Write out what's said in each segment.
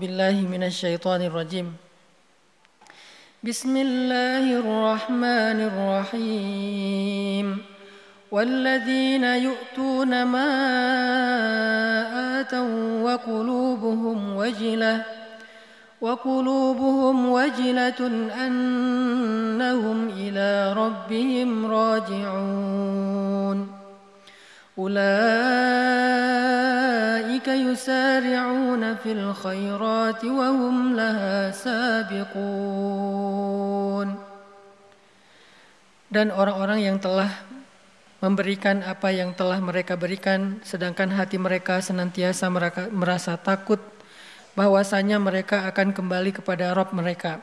بالله من الشيطان الرجيم. بسم الله الرحمن الرحيم. والذين يؤتون ما آتوا وقلوبهم وجلة وقلوبهم وجلة أنهم إلى ربهم راجعون. أولئك يسارعون في الخيرات وهم لها سابقون dan orang-orang yang telah memberikan apa yang telah mereka berikan sedangkan hati mereka senantiasa merasa takut bahwasanya mereka akan kembali kepada Rob mereka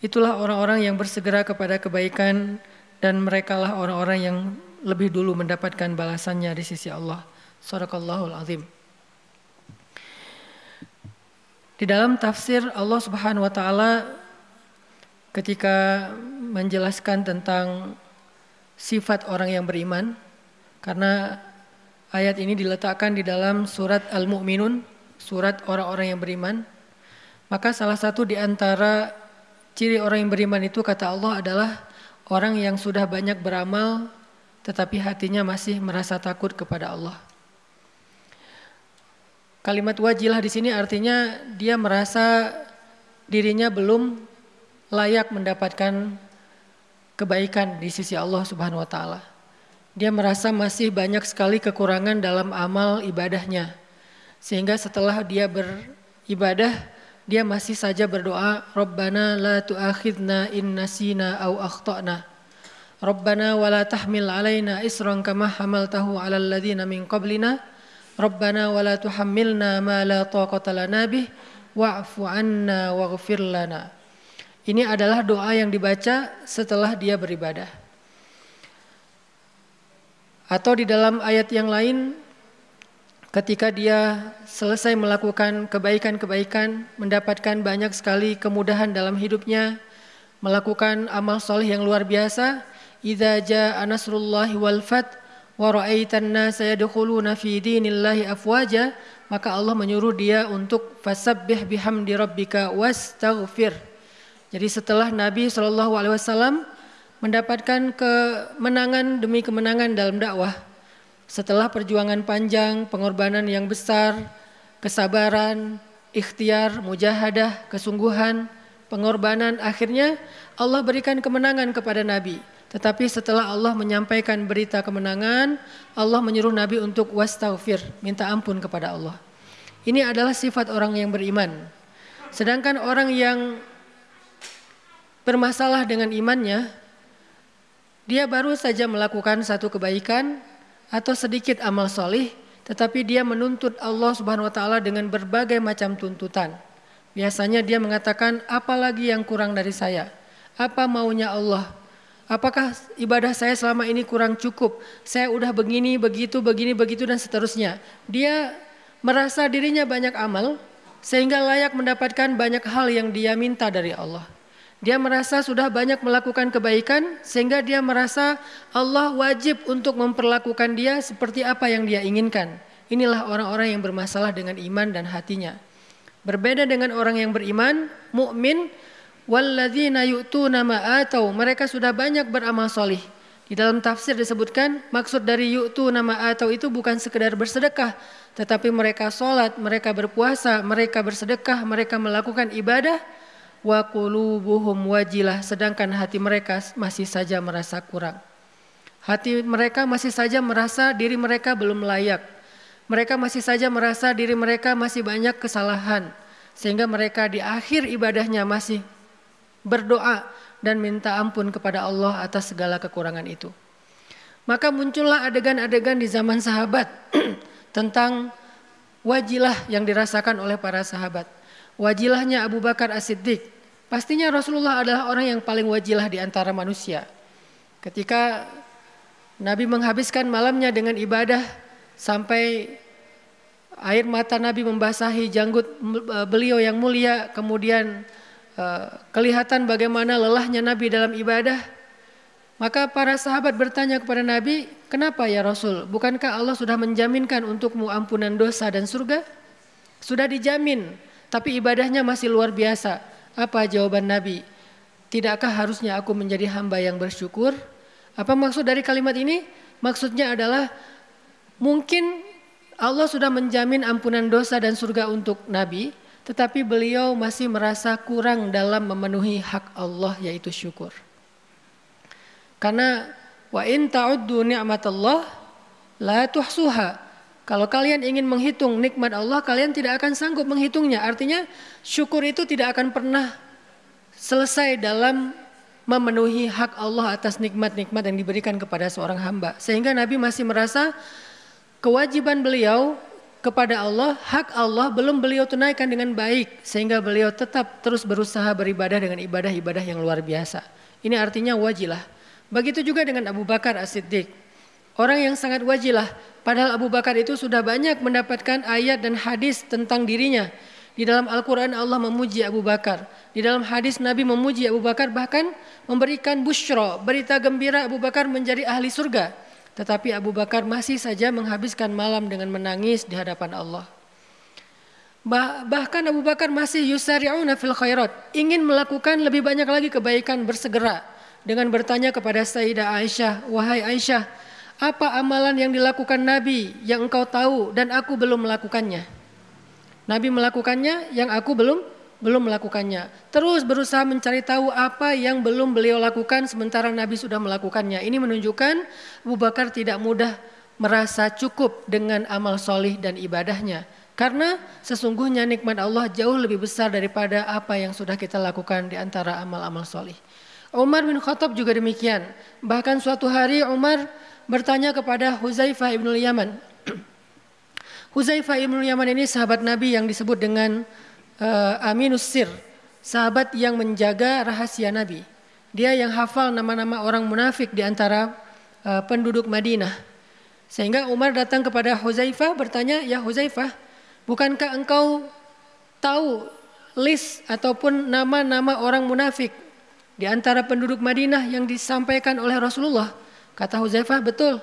itulah orang-orang yang bersegera kepada kebaikan dan merekalah orang-orang yang lebih dulu mendapatkan balasannya di sisi Allah. Sadaqallahul azim. Di dalam tafsir Allah Subhanahu wa taala ketika menjelaskan tentang sifat orang yang beriman karena ayat ini diletakkan di dalam surat Al-Mu'minun, surat orang-orang yang beriman. Maka salah satu di antara ciri orang yang beriman itu kata Allah adalah orang yang sudah banyak beramal tetapi hatinya masih merasa takut kepada Allah. Kalimat wajilah di sini artinya dia merasa dirinya belum layak mendapatkan kebaikan di sisi Allah Subhanahu wa taala. Dia merasa masih banyak sekali kekurangan dalam amal ibadahnya. Sehingga setelah dia beribadah, dia masih saja berdoa, "Rabbana la tu'akhidna in nasina au akhtana." Rabbana wa la tahmil alaina isran kama hamaltahu ala alladhina min qablina Rabbana wa tuhammilna ma la taqata lana bih wa'fu anna waghfir Ini adalah doa yang dibaca setelah dia beribadah. Atau di dalam ayat yang lain ketika dia selesai melakukan kebaikan-kebaikan, mendapatkan banyak sekali kemudahan dalam hidupnya, melakukan amal soleh yang luar biasa, idza jaa nasrullahi wal fath wa ra'aitan nasa fi dinillahi afwaja maka Allah menyuruh dia untuk fasabbih bihamdi rabbika wastaghfir. Jadi setelah Nabi Shallallahu alaihi wasallam mendapatkan kemenangan demi kemenangan dalam dakwah, setelah perjuangan panjang, pengorbanan yang besar, kesabaran, ikhtiar, mujahadah, kesungguhan, pengorbanan, akhirnya Allah berikan kemenangan kepada Nabi. Tetapi setelah Allah menyampaikan berita kemenangan, Allah menyuruh Nabi untuk wastaghfir, minta ampun kepada Allah. Ini adalah sifat orang yang beriman. Sedangkan orang yang bermasalah dengan imannya, dia baru saja melakukan satu kebaikan atau sedikit amal solih, tetapi dia menuntut Allah Subhanahu wa taala dengan berbagai macam tuntutan. Biasanya dia mengatakan, apalagi yang kurang dari saya? Apa maunya Allah? Apakah ibadah saya selama ini kurang cukup? Saya udah begini, begitu, begini, begitu dan seterusnya. Dia merasa dirinya banyak amal sehingga layak mendapatkan banyak hal yang dia minta dari Allah. Dia merasa sudah banyak melakukan kebaikan sehingga dia merasa Allah wajib untuk memperlakukan dia seperti apa yang dia inginkan. Inilah orang-orang yang bermasalah dengan iman dan hatinya. Berbeda dengan orang yang beriman, mukmin Walladzina yu'tuna ma atau mereka sudah banyak beramal solih. Di dalam tafsir disebutkan maksud dari yu'tu nama atau itu bukan sekedar bersedekah, tetapi mereka sholat, mereka berpuasa, mereka bersedekah, mereka melakukan ibadah, wa qulubuhum wajilah, sedangkan hati mereka masih saja merasa kurang. Hati mereka masih saja merasa diri mereka belum layak. Mereka masih saja merasa diri mereka masih banyak kesalahan. Sehingga mereka di akhir ibadahnya masih berdoa dan minta ampun kepada Allah atas segala kekurangan itu. Maka muncullah adegan-adegan di zaman sahabat tentang wajilah yang dirasakan oleh para sahabat. Wajilahnya Abu Bakar As-Siddiq. Pastinya Rasulullah adalah orang yang paling wajilah di antara manusia. Ketika Nabi menghabiskan malamnya dengan ibadah sampai air mata Nabi membasahi janggut beliau yang mulia, kemudian kelihatan bagaimana lelahnya Nabi dalam ibadah, maka para sahabat bertanya kepada Nabi, "Kenapa ya Rasul? Bukankah Allah sudah menjaminkan untukmu ampunan dosa dan surga?" Sudah dijamin, tapi ibadahnya masih luar biasa. Apa jawaban Nabi? Tidakkah harusnya aku menjadi hamba yang bersyukur? Apa maksud dari kalimat ini? Maksudnya adalah mungkin Allah sudah menjamin ampunan dosa dan surga untuk Nabi, tetapi beliau masih merasa kurang dalam memenuhi hak Allah yaitu syukur. Karena wa in ta'uddu ni'matallah la tuhsuha. Kalau kalian ingin menghitung nikmat Allah, kalian tidak akan sanggup menghitungnya. Artinya syukur itu tidak akan pernah selesai dalam memenuhi hak Allah atas nikmat-nikmat yang diberikan kepada seorang hamba. Sehingga Nabi masih merasa kewajiban beliau kepada Allah, hak Allah belum beliau tunaikan dengan baik. Sehingga beliau tetap terus berusaha beribadah dengan ibadah-ibadah yang luar biasa. Ini artinya wajilah. Begitu juga dengan Abu Bakar As-Siddiq. Orang yang sangat wajilah Padahal Abu Bakar itu sudah banyak mendapatkan ayat dan hadis tentang dirinya. Di dalam Al-Quran Allah memuji Abu Bakar. Di dalam hadis Nabi memuji Abu Bakar bahkan memberikan bushro, berita gembira Abu Bakar menjadi ahli surga. Tetapi Abu Bakar masih saja menghabiskan malam dengan menangis di hadapan Allah. Bahkan Abu Bakar masih yusari'una fil khairat. Ingin melakukan lebih banyak lagi kebaikan bersegera. Dengan bertanya kepada Sayyidah Aisyah, Wahai Aisyah, apa amalan yang dilakukan Nabi yang engkau tahu dan aku belum melakukannya? Nabi melakukannya yang aku belum belum melakukannya. Terus berusaha mencari tahu apa yang belum beliau lakukan sementara Nabi sudah melakukannya. Ini menunjukkan Abu Bakar tidak mudah merasa cukup dengan amal solih dan ibadahnya. Karena sesungguhnya nikmat Allah jauh lebih besar daripada apa yang sudah kita lakukan di antara amal-amal solih. Umar bin Khattab juga demikian. Bahkan suatu hari Umar bertanya kepada Huzaifah ibn Yaman. Huzaifah ibn Yaman ini sahabat Nabi yang disebut dengan uh, Aminus Sir, sahabat yang menjaga rahasia Nabi. Dia yang hafal nama-nama orang munafik di antara uh, penduduk Madinah. Sehingga Umar datang kepada Huzaifah bertanya, "Ya Huzaifah, bukankah engkau tahu list ataupun nama-nama orang munafik di antara penduduk Madinah yang disampaikan oleh Rasulullah?" Kata Huzaifah, betul.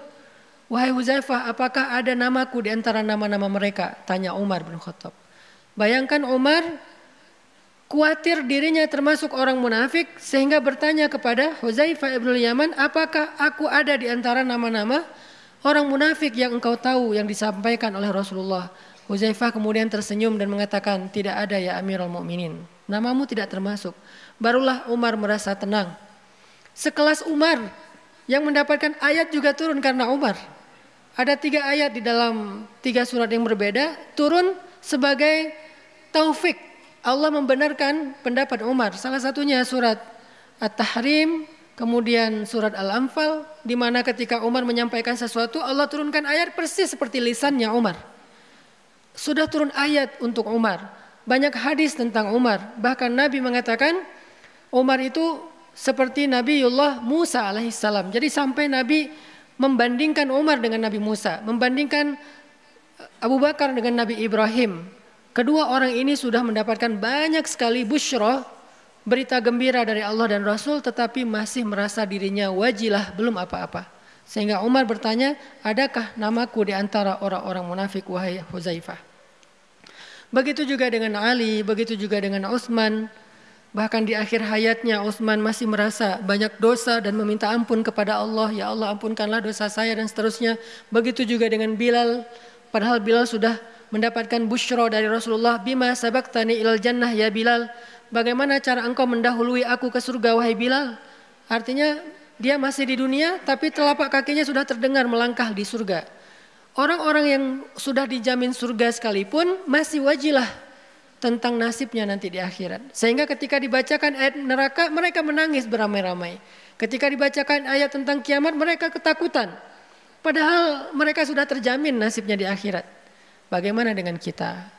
Wahai Huzaifah, apakah ada namaku di antara nama-nama mereka? Tanya Umar bin Khattab. Bayangkan Umar khawatir dirinya termasuk orang munafik sehingga bertanya kepada Huzaifah ibn Yaman, apakah aku ada di antara nama-nama orang munafik yang engkau tahu yang disampaikan oleh Rasulullah? Huzaifah kemudian tersenyum dan mengatakan, tidak ada ya Amirul Mukminin. Namamu tidak termasuk. Barulah Umar merasa tenang. Sekelas Umar yang mendapatkan ayat juga turun karena Umar. Ada tiga ayat di dalam tiga surat yang berbeda turun sebagai taufik. Allah membenarkan pendapat Umar. Salah satunya surat At-Tahrim, kemudian surat Al-Anfal, di mana ketika Umar menyampaikan sesuatu, Allah turunkan ayat persis seperti lisannya Umar. Sudah turun ayat untuk Umar. Banyak hadis tentang Umar. Bahkan Nabi mengatakan Umar itu seperti Nabiullah Musa alaihissalam. Jadi sampai Nabi membandingkan Umar dengan Nabi Musa, membandingkan Abu Bakar dengan Nabi Ibrahim. Kedua orang ini sudah mendapatkan banyak sekali busyroh, berita gembira dari Allah dan Rasul, tetapi masih merasa dirinya wajilah belum apa-apa. Sehingga Umar bertanya, adakah namaku di antara orang-orang munafik wahai Huzaifah? Begitu juga dengan Ali, begitu juga dengan Utsman, Bahkan di akhir hayatnya Utsman masih merasa banyak dosa dan meminta ampun kepada Allah. Ya Allah ampunkanlah dosa saya dan seterusnya. Begitu juga dengan Bilal. Padahal Bilal sudah mendapatkan bushro dari Rasulullah. Bima sabaktani ilal jannah ya Bilal. Bagaimana cara engkau mendahului aku ke surga wahai Bilal? Artinya dia masih di dunia tapi telapak kakinya sudah terdengar melangkah di surga. Orang-orang yang sudah dijamin surga sekalipun masih wajilah tentang nasibnya nanti di akhirat. Sehingga ketika dibacakan ayat neraka mereka menangis beramai-ramai. Ketika dibacakan ayat tentang kiamat mereka ketakutan. Padahal mereka sudah terjamin nasibnya di akhirat. Bagaimana dengan kita?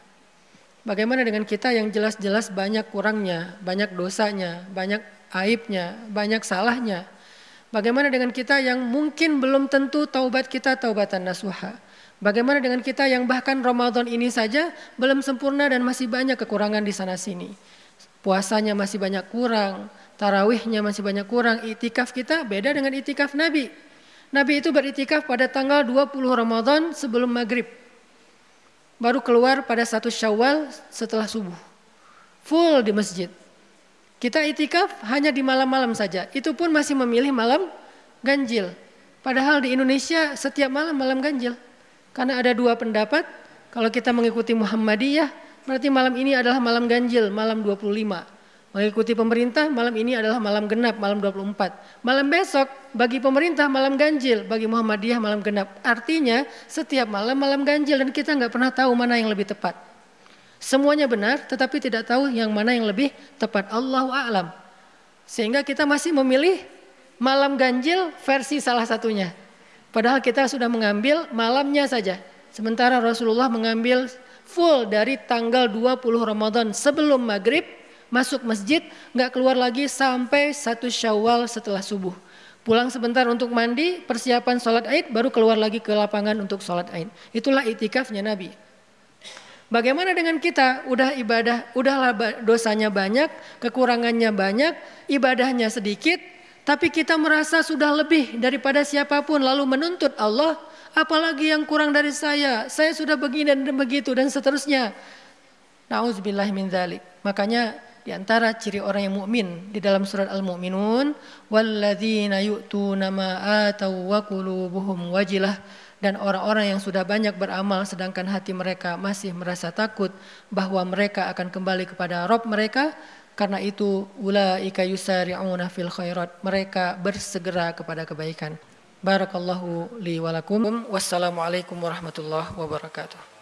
Bagaimana dengan kita yang jelas-jelas banyak kurangnya, banyak dosanya, banyak aibnya, banyak salahnya? Bagaimana dengan kita yang mungkin belum tentu taubat kita taubatan nasuha? Bagaimana dengan kita yang bahkan Ramadan ini saja belum sempurna dan masih banyak kekurangan di sana sini. Puasanya masih banyak kurang, tarawihnya masih banyak kurang, itikaf kita beda dengan itikaf Nabi. Nabi itu beritikaf pada tanggal 20 Ramadan sebelum maghrib. Baru keluar pada satu syawal setelah subuh. full di masjid. Kita itikaf hanya di malam-malam saja. Itu pun masih memilih malam ganjil. Padahal di Indonesia setiap malam malam ganjil. Karena ada dua pendapat, kalau kita mengikuti Muhammadiyah, berarti malam ini adalah malam ganjil, malam 25. Mengikuti pemerintah, malam ini adalah malam genap, malam 24. Malam besok, bagi pemerintah malam ganjil, bagi Muhammadiyah malam genap. Artinya setiap malam malam ganjil dan kita nggak pernah tahu mana yang lebih tepat. Semuanya benar, tetapi tidak tahu yang mana yang lebih tepat. Allah a'lam. Sehingga kita masih memilih malam ganjil versi salah satunya. Padahal kita sudah mengambil malamnya saja. Sementara Rasulullah mengambil full dari tanggal 20 Ramadan sebelum maghrib masuk masjid nggak keluar lagi sampai satu syawal setelah subuh. Pulang sebentar untuk mandi, persiapan sholat Aid, baru keluar lagi ke lapangan untuk sholat Aid. Itulah itikafnya Nabi. Bagaimana dengan kita? Udah ibadah, udahlah dosanya banyak, kekurangannya banyak, ibadahnya sedikit, tapi kita merasa sudah lebih daripada siapa pun lalu menuntut Allah, apalagi yang kurang dari saya, saya sudah begini dan begitu dan seterusnya. Nauzubillah min dzalik. Makanya di antara ciri orang yang mukmin di dalam surat Al-Mu'minun, walladzina yu'tuna ma atau wa qulubuhum wajilah dan orang-orang yang sudah banyak beramal sedangkan hati mereka masih merasa takut bahwa mereka akan kembali kepada Rob mereka karena itu ulaika yusari'una fil khairat mereka bersegera kepada kebaikan. Barakallahu li walakum wassalamualaikum warahmatullahi wabarakatuh